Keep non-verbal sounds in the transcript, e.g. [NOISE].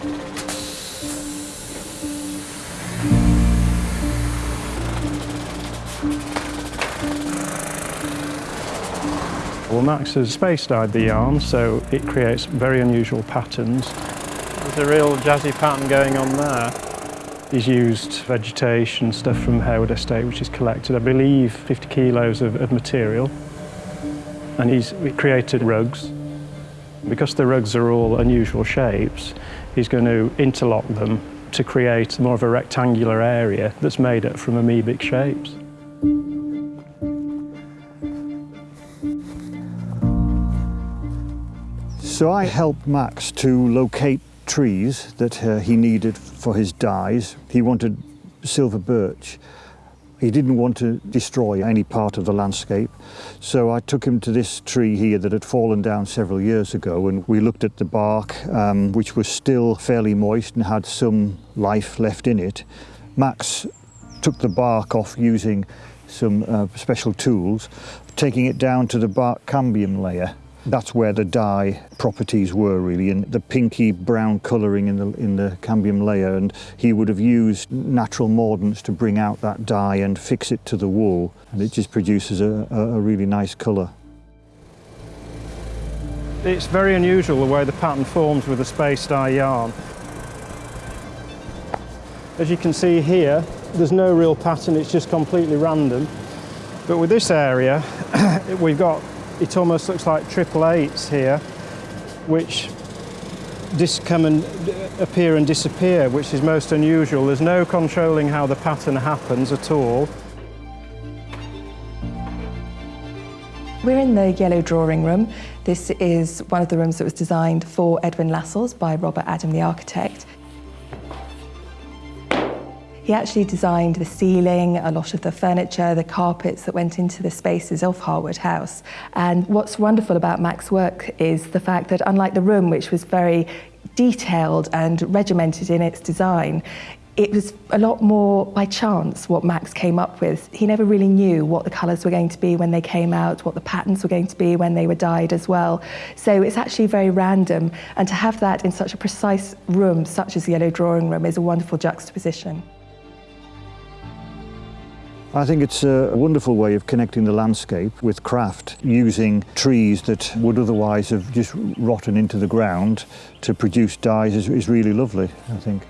Well, Max has space dyed the yarn, so it creates very unusual patterns. There's a real jazzy pattern going on there. He's used vegetation, stuff from Harewood Estate, which is collected, I believe, 50 kilos of, of material. And he's created rugs. Because the rugs are all unusual shapes, he's going to interlock them to create more of a rectangular area that's made up from amoebic shapes. So I helped Max to locate trees that uh, he needed for his dyes. He wanted silver birch. He didn't want to destroy any part of the landscape, so I took him to this tree here that had fallen down several years ago and we looked at the bark, um, which was still fairly moist and had some life left in it. Max took the bark off using some uh, special tools, taking it down to the bark cambium layer that's where the dye properties were really, and the pinky brown colouring in the, in the cambium layer. And he would have used natural mordants to bring out that dye and fix it to the wool. And it just produces a, a really nice colour. It's very unusual the way the pattern forms with a space dye yarn. As you can see here, there's no real pattern, it's just completely random. But with this area, [CLEARS THROAT] we've got it almost looks like triple eights here, which just come and appear and disappear, which is most unusual. There's no controlling how the pattern happens at all. We're in the yellow drawing room. This is one of the rooms that was designed for Edwin Lascelles by Robert Adam, the architect. He actually designed the ceiling, a lot of the furniture, the carpets that went into the spaces of Harewood House. And what's wonderful about Mac's work is the fact that unlike the room, which was very detailed and regimented in its design, it was a lot more by chance what Max came up with. He never really knew what the colours were going to be when they came out, what the patterns were going to be when they were dyed as well. So it's actually very random. And to have that in such a precise room, such as the Yellow Drawing Room, is a wonderful juxtaposition. I think it's a wonderful way of connecting the landscape with craft, using trees that would otherwise have just rotten into the ground to produce dyes is, is really lovely, I think.